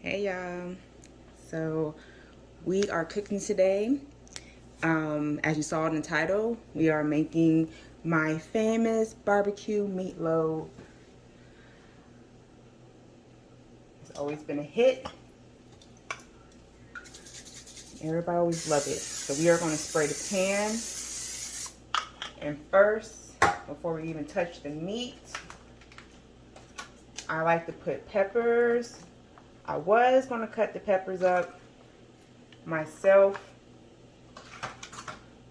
Hey y'all. So we are cooking today. Um, as you saw in the title, we are making my famous barbecue meatloaf. It's always been a hit. Everybody always love it. So we are going to spray the pan. And first, before we even touch the meat, I like to put peppers. I was going to cut the peppers up myself,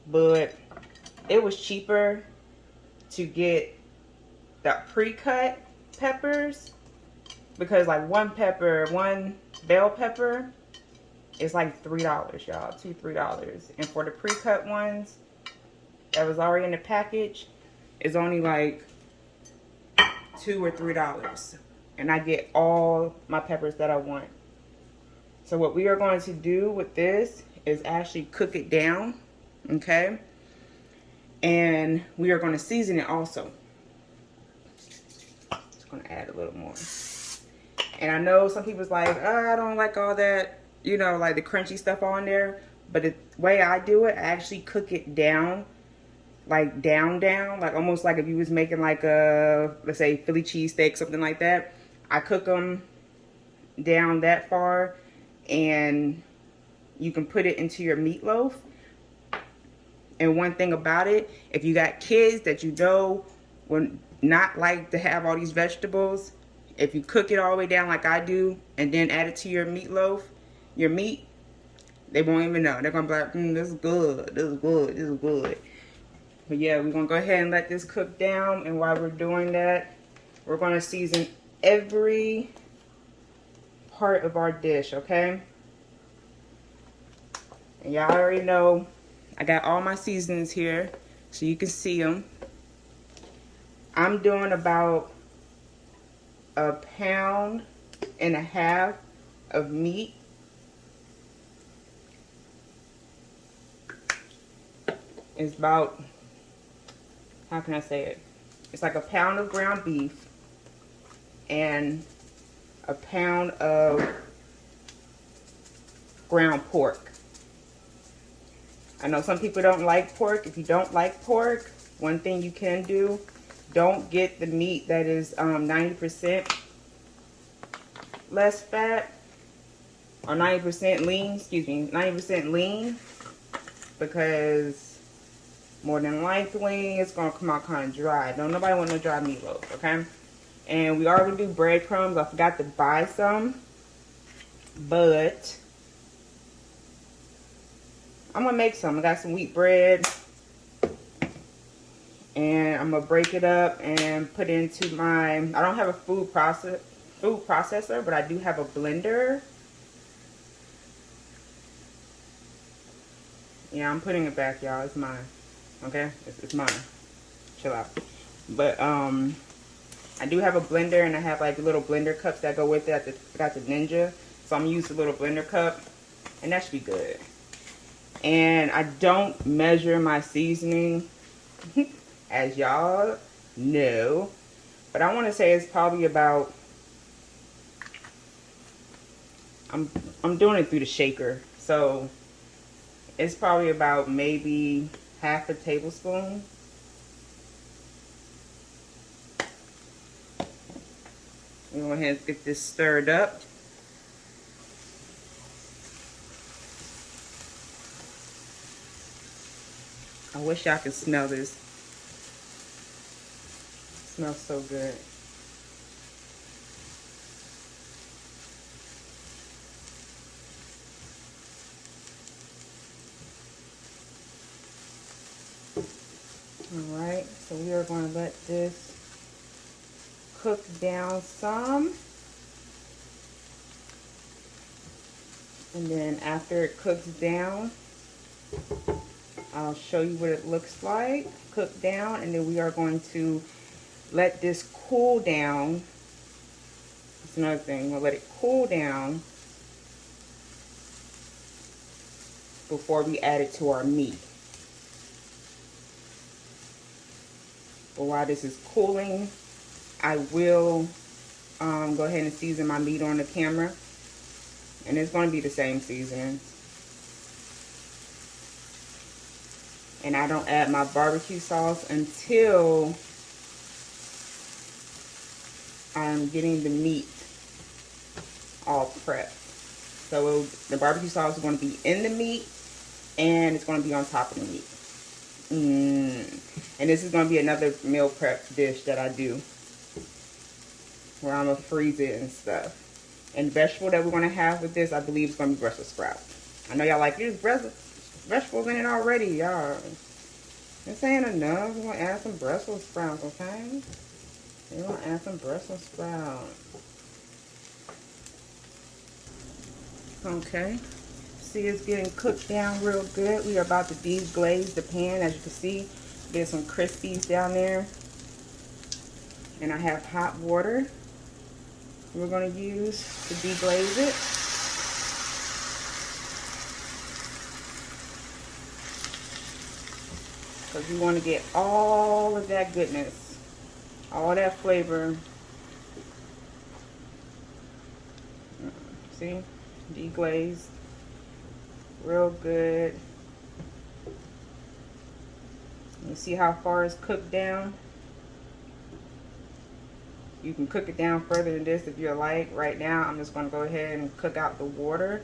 but it was cheaper to get the pre-cut peppers because like one pepper, one bell pepper is like $3, y'all, two, $3. And for the pre-cut ones that was already in the package, is only like two or $3 and I get all my peppers that I want. So what we are going to do with this is actually cook it down, okay? And we are going to season it also. Just going to add a little more. And I know some people's like, oh, I don't like all that, you know, like the crunchy stuff on there. But the way I do it, I actually cook it down, like down, down, like almost like if you was making like a, let's say Philly cheesesteak, something like that I cook them down that far and you can put it into your meatloaf. And one thing about it, if you got kids that you know would not like to have all these vegetables, if you cook it all the way down like I do and then add it to your meatloaf, your meat, they won't even know. They're going to be like, mm, this is good, this is good, this is good. But yeah, we're going to go ahead and let this cook down. And while we're doing that, we're going to season every part of our dish, okay? And y'all already know I got all my seasonings here so you can see them. I'm doing about a pound and a half of meat. It's about, how can I say it? It's like a pound of ground beef and a pound of ground pork. I know some people don't like pork. If you don't like pork, one thing you can do, don't get the meat that is 90% um, less fat or 90% lean, excuse me, 90% lean because more than likely it's going to come out kind of dry. Don't nobody want no dry meatloaf, okay? And we are going to do breadcrumbs. I forgot to buy some. But I'm going to make some. I got some wheat bread. And I'm going to break it up and put into my... I don't have a food process food processor, but I do have a blender. Yeah, I'm putting it back, y'all. It's mine. Okay? It's, it's mine. Chill out. But, um... I do have a blender and I have like little blender cups that go with it. I got the Ninja. So I'm using a little blender cup and that should be good. And I don't measure my seasoning as y'all know. But I want to say it's probably about I'm I'm doing it through the shaker. So it's probably about maybe half a tablespoon Go ahead and get this stirred up. I wish y'all could smell this. It smells so good. All right, so we are going to let this cook down some. And then after it cooks down, I'll show you what it looks like. Cook down and then we are going to let this cool down. That's another thing. We'll let it cool down before we add it to our meat. But while this is cooling, I will um, go ahead and season my meat on the camera. And it's going to be the same seasoning. And I don't add my barbecue sauce until I'm getting the meat all prepped. So the barbecue sauce is going to be in the meat and it's going to be on top of the meat. Mm. And this is going to be another meal prep dish that I do where I'm going to freeze it and stuff. And vegetable that we're going to have with this, I believe, is going to be Brussels sprouts. I know y'all like, there's vegetables in it already, y'all. This ain't enough. We're going to add some Brussels sprouts, okay? We're going to add some Brussels sprouts. Okay. See, it's getting cooked down real good. We are about to deglaze the pan. As you can see, there's some crispies down there. And I have hot water we're going to use to deglaze it. Because we want to get all of that goodness, all that flavor. Mm, see, deglazed, real good. You see how far it's cooked down? You can cook it down further than this if you like. Right now, I'm just going to go ahead and cook out the water.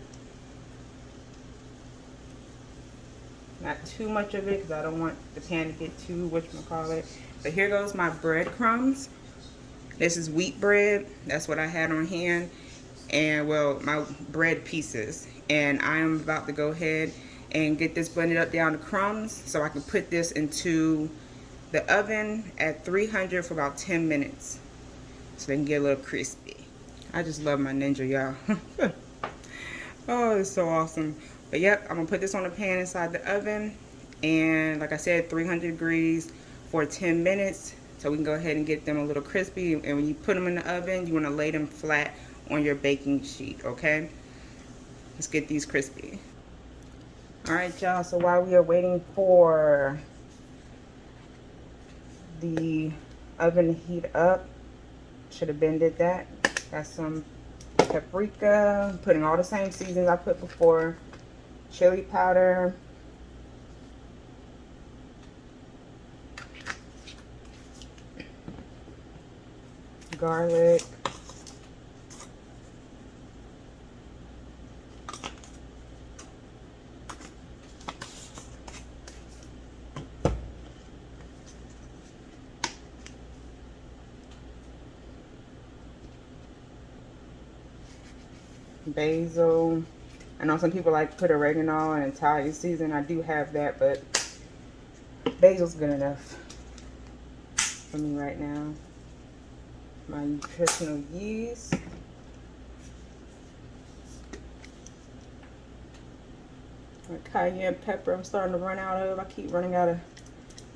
Not too much of it because I don't want the pan to get too whatchamacallit. But here goes my breadcrumbs. This is wheat bread. That's what I had on hand. And, well, my bread pieces. And I am about to go ahead and get this blended up down to crumbs so I can put this into the oven at 300 for about 10 minutes so they can get a little crispy. I just love my Ninja, y'all. oh, it's so awesome. But yep, I'm gonna put this on a pan inside the oven. And like I said, 300 degrees for 10 minutes. So we can go ahead and get them a little crispy. And when you put them in the oven, you wanna lay them flat on your baking sheet, okay? Let's get these crispy. All right, y'all, so while we are waiting for the oven to heat up, should have bended that. Got some paprika. Putting all the same seasons I put before. Chili powder. Garlic. Basil. I know some people like put oregano and Italian season. I do have that, but basil's good enough for me right now. My nutritional yeast. My cayenne pepper I'm starting to run out of. I keep running out of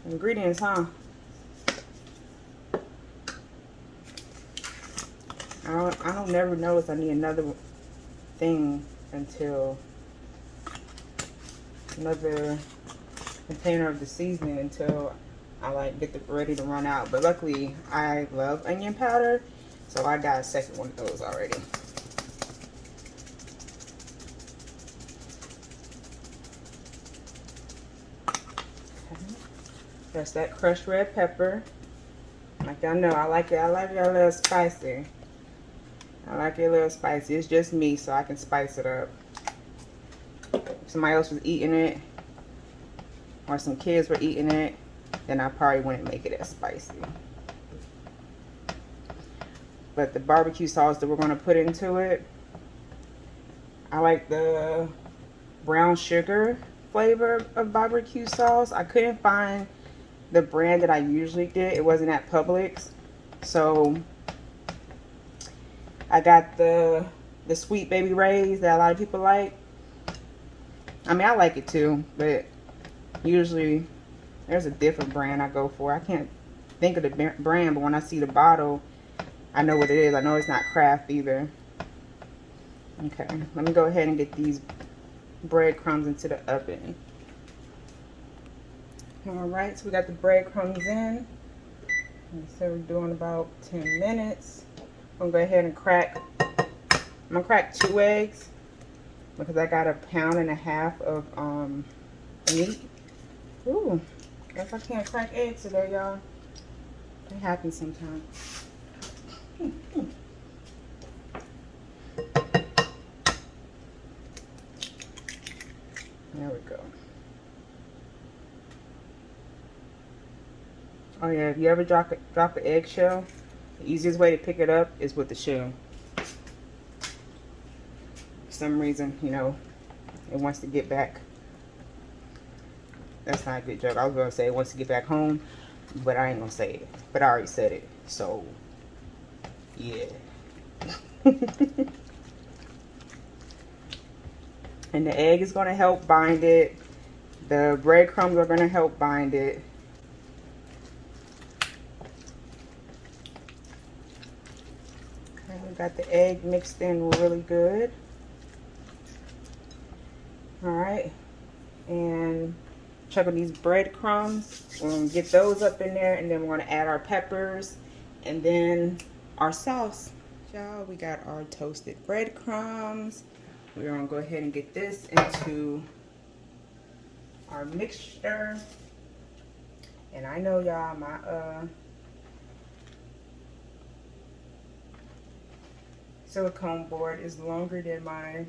ingredients, huh? I don't, I don't never notice I need another thing until another container of the seasoning until I like get the ready to run out. But luckily I love onion powder, so I got a second one of those already. That's that crushed red pepper. Like y'all know, I like it. I like it a little spicy. I like it a little spicy. It's just me, so I can spice it up. If somebody else was eating it, or some kids were eating it, then I probably wouldn't make it as spicy. But the barbecue sauce that we're going to put into it, I like the brown sugar flavor of barbecue sauce. I couldn't find the brand that I usually get. It wasn't at Publix. So I got the the Sweet Baby Ray's that a lot of people like. I mean, I like it too, but usually there's a different brand I go for. I can't think of the brand, but when I see the bottle, I know what it is. I know it's not Kraft either. Okay, let me go ahead and get these breadcrumbs into the oven. Alright, so we got the breadcrumbs in. So we're doing about 10 minutes. I'm gonna go ahead and crack, I'm gonna crack two eggs because I got a pound and a half of um, meat. Ooh, guess I can't crack eggs today, y'all. It happens sometimes. There we go. Oh yeah, if you ever drop a, drop an eggshell, the easiest way to pick it up is with the shell. For some reason, you know, it wants to get back. That's not a good joke. I was gonna say it wants to get back home, but I ain't gonna say it. But I already said it, so yeah. and the egg is gonna help bind it. The breadcrumbs are gonna help bind it. Got the egg mixed in really good. All right. And check on these breadcrumbs. We're going to get those up in there. And then we're going to add our peppers. And then our sauce. Y'all, we got our toasted breadcrumbs. We're going to go ahead and get this into our mixture. And I know y'all, my uh, silicone board is longer than my,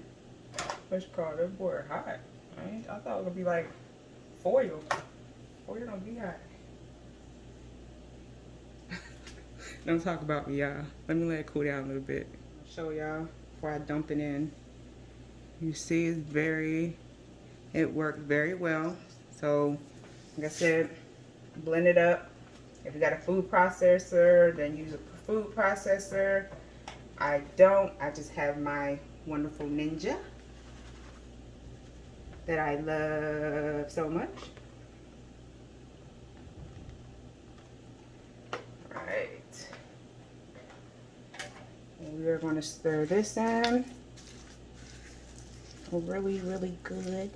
what's called, that board hot. Right? I thought it would be like foil. Foil don't be hot. don't talk about me, y'all. Let me let it cool down a little bit. Show y'all before I dump it in. You see it's very, it worked very well. So, like I said, blend it up. If you got a food processor, then use a food processor. I don't. I just have my wonderful Ninja that I love so much. Right. And we are going to stir this in really, really good.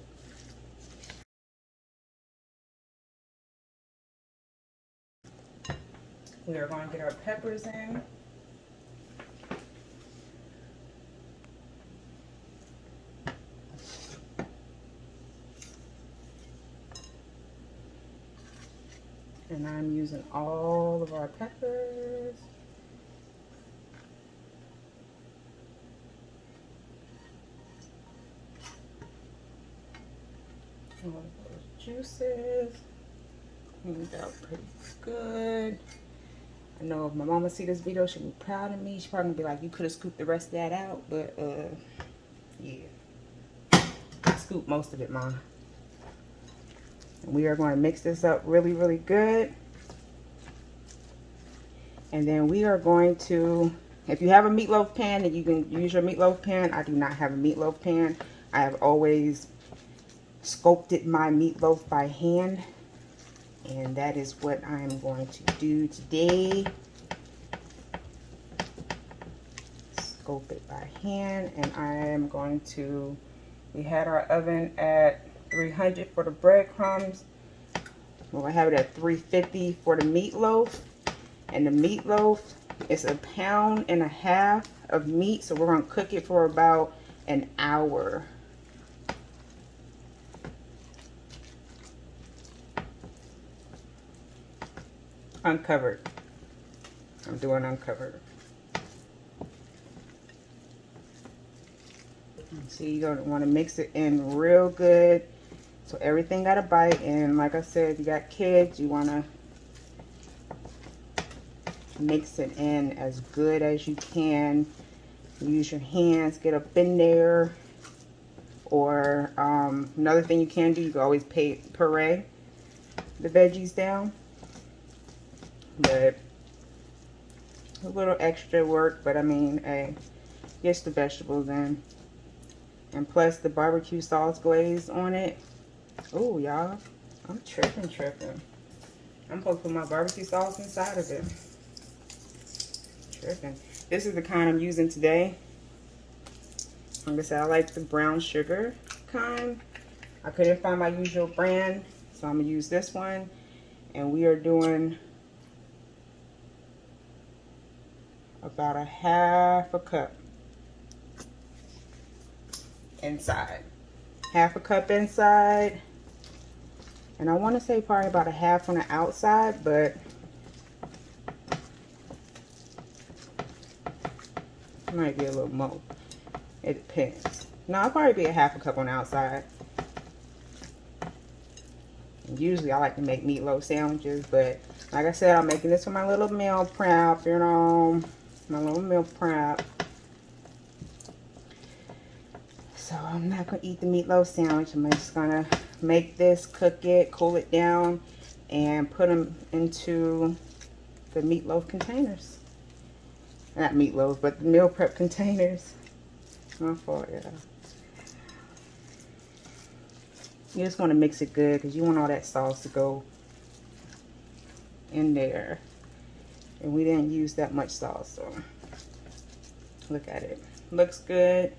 We are going to get our peppers in. And I'm using all of our peppers. All of those juices. Cleaned out pretty good. I know if my mama see this video, she'll be proud of me. She's probably be like, you could have scooped the rest of that out. But, uh, yeah. I scooped most of it, Mom. We are going to mix this up really, really good. And then we are going to, if you have a meatloaf pan, then you can use your meatloaf pan. I do not have a meatloaf pan. I have always sculpted my meatloaf by hand. And that is what I'm going to do today. Sculpt it by hand. And I am going to, we had our oven at 300 for the breadcrumbs. We're going to have it at 350 for the meatloaf. And the meatloaf is a pound and a half of meat. So we're going to cook it for about an hour. Uncovered. I'm doing uncovered. See, you're going to want to mix it in real good so everything got a bite. And like I said, if you got kids, you want to mix it in as good as you can. Use your hands, get up in there. Or um, another thing you can do, you can always puree the veggies down. But a little extra work, but I mean, hey, the vegetables in. And plus the barbecue sauce glaze on it Oh, y'all. I'm tripping, tripping. I'm supposed to put my barbecue sauce inside of it. Tripping. This is the kind I'm using today. Like I said, I like the brown sugar kind. I couldn't find my usual brand, so I'm going to use this one. And we are doing about a half a cup. inside. Half a cup inside. And I want to say probably about a half on the outside, but it might be a little more. It depends. No, I'll probably be a half a cup on the outside. Usually I like to make meatloaf sandwiches, but like I said, I'm making this for my little meal prep, you know, my little meal prep. So I'm not going to eat the meatloaf sandwich. I'm just going to make this, cook it, cool it down, and put them into the meatloaf containers. Not meatloaf, but the meal prep containers. My fault, yeah. You just want to mix it good because you want all that sauce to go in there. And we didn't use that much sauce, so look at it. Looks good,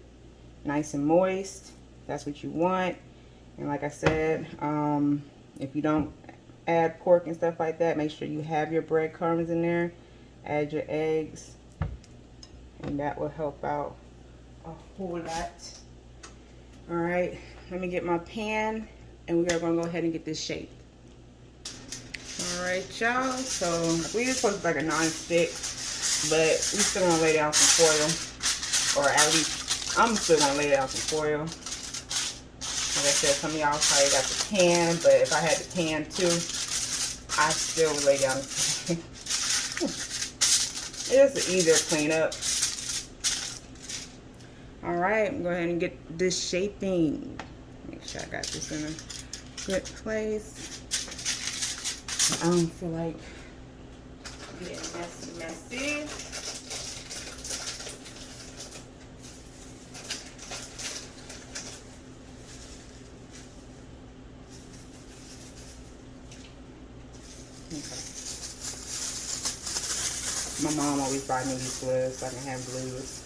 nice and moist. That's what you want. And like I said, um, if you don't add pork and stuff like that, make sure you have your breadcrumbs in there. Add your eggs. And that will help out a whole lot. All right, let me get my pan and we are gonna go ahead and get this shaped. All right, y'all. So we just supposed to like a non-stick, but we still gonna lay down some foil, or at least I'm still gonna lay down some foil. Like I said, some of y'all probably got the pan, but if I had the pan too, I still would lay down the pan. it's easier to clean up. All right, I'm go ahead and get this shaping. Make sure I got this in a good place. I don't feel like getting messy, messy. My mom always buy me these gloves so I can have blues.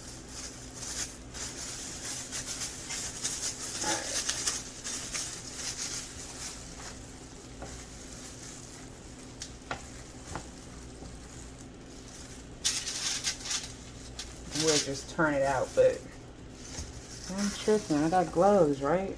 We'll just turn it out, but I'm tripping. I got gloves, right?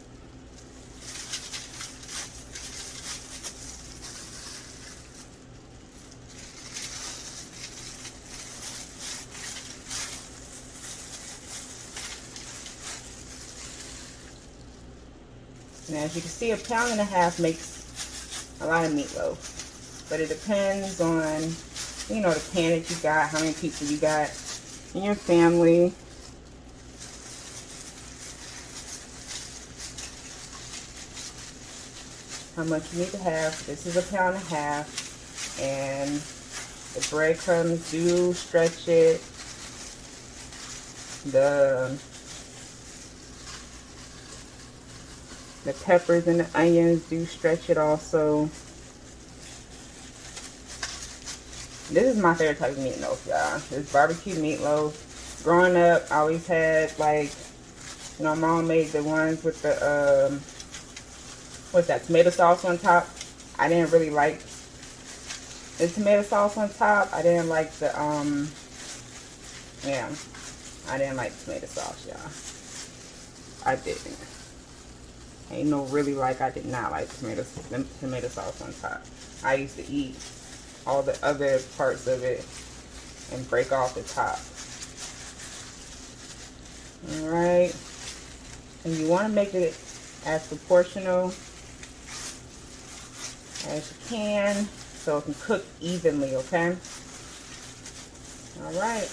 Now, as you can see, a pound and a half makes a lot of meatloaf. But it depends on, you know, the pan that you got, how many people you got in your family. How much you need to have. This is a pound and a half. And the breadcrumbs do stretch it. The the peppers and the onions do stretch it also. This is my favorite type of meatloaf, y'all. This barbecue meatloaf. Growing up, I always had, like, you know, my mom made the ones with the, um, what's that, tomato sauce on top. I didn't really like the tomato sauce on top. I didn't like the, um, yeah, I didn't like tomato sauce, y'all. I didn't. Ain't no really like I did not like tomato tomato sauce on top. I used to eat all the other parts of it and break off the top. Alright. And you want to make it as proportional as you can so it can cook evenly, okay? Alright.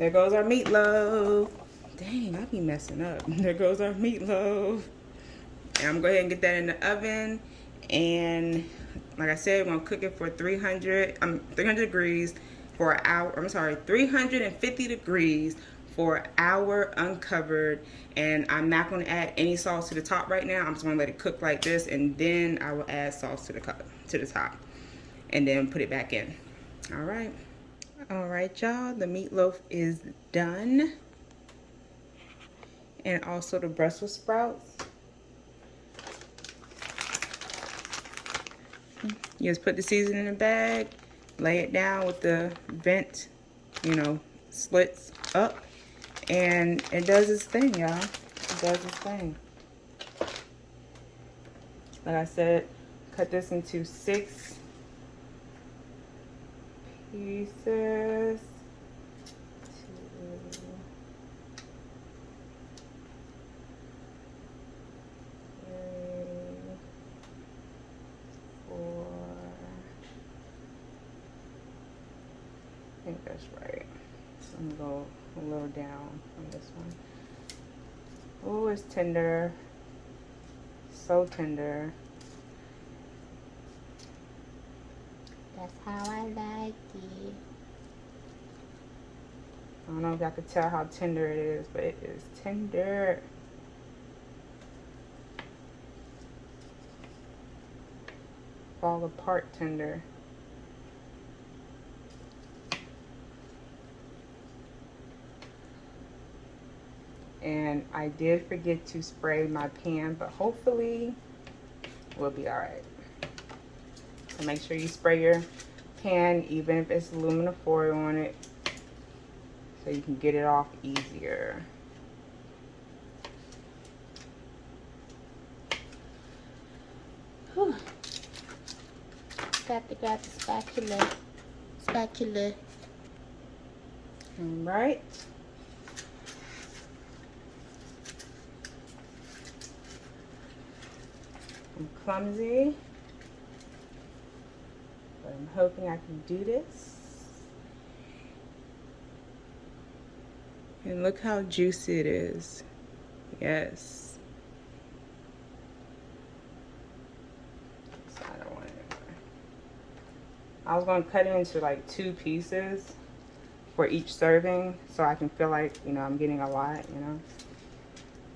There goes our meatloaf. Dang, I be messing up. There goes our meatloaf. And I'm going to go ahead and get that in the oven. And like I said, we're going to cook it for 300, um, 300 degrees for an hour. I'm sorry, 350 degrees for an hour uncovered. And I'm not going to add any sauce to the top right now. I'm just going to let it cook like this. And then I will add sauce to the, to the top. And then put it back in. All right. All right, y'all. The meatloaf is done. And also the Brussels sprouts. You just put the seasoning in the bag, lay it down with the vent, you know, slits up and it does its thing, y'all. It does its thing. Like I said, cut this into six pieces. think that's right. So I'm gonna go a little down on this one. Oh, it's tender. So tender. That's how I like it. I don't know if y'all could tell how tender it is, but it is tender. Fall apart tender. and I did forget to spray my pan but hopefully we'll be all right so make sure you spray your pan even if it's aluminum foil on it so you can get it off easier Whew. Got to grab the spatula. Spatula. all right I'm clumsy, I'm hoping I can do this. And look how juicy it is. Yes. I don't want it I was going to cut it into like two pieces for each serving so I can feel like, you know, I'm getting a lot, you know.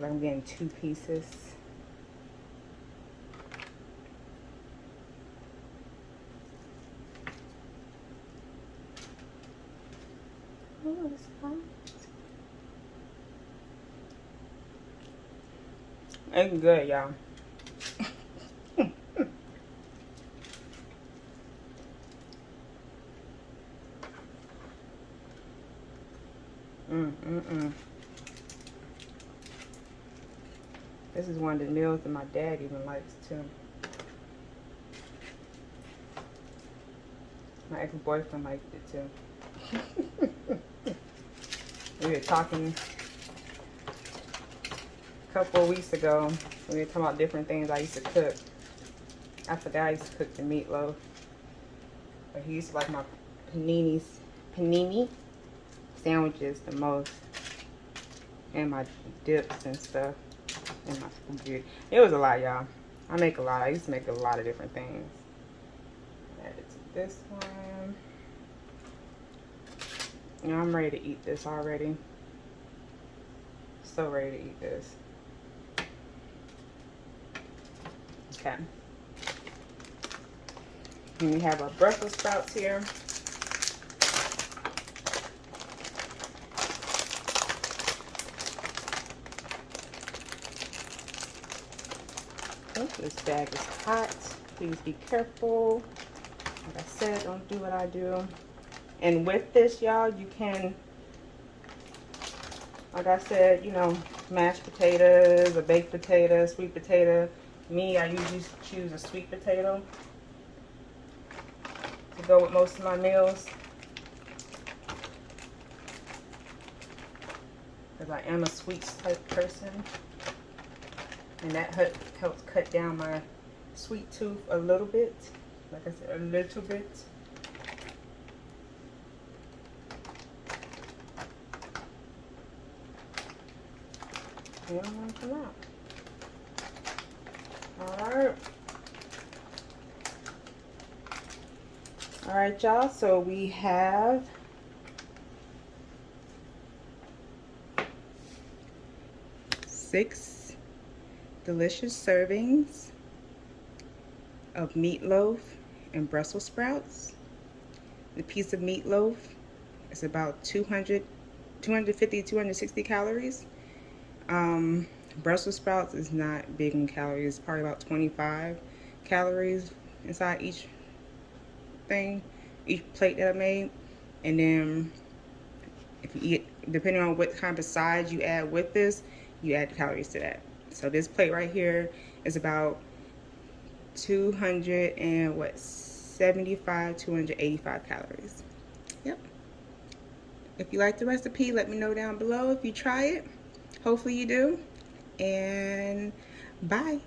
But I'm getting two pieces. Oh, it's good, y'all. mm, mm, mm. This is one of the meals that my dad even likes too. My ex-boyfriend liked it too. we were talking a couple of weeks ago. We were talking about different things I used to cook. I forgot I used to cook the meatloaf. But he used to like my paninis, panini sandwiches the most. And my dips and stuff. And my spaghetti. It was a lot, y'all. I make a lot. I used to make a lot of different things. Add it to this one. Know, I'm ready to eat this already. So ready to eat this. Okay. And we have our Brussels sprouts here. Oh, this bag is hot. Please be careful. Like I said, don't do what I do. And with this, y'all, you can, like I said, you know, mashed potatoes, a baked potato, sweet potato. Me, I usually choose a sweet potato to go with most of my meals. Because I am a sweet type person. And that helps cut down my sweet tooth a little bit. Like I said, a little bit. Don't want to come out. Alright. Alright, y'all. So we have six delicious servings of meatloaf and Brussels sprouts. The piece of meatloaf is about 200, 250, 260 calories. Um, Brussels sprouts is not big in calories. It's Probably about 25 calories inside each thing, each plate that I made. And then if you eat, depending on what kind of sides you add with this, you add calories to that. So this plate right here is about 200 and what 75 285 calories yep if you like the recipe let me know down below if you try it hopefully you do. And bye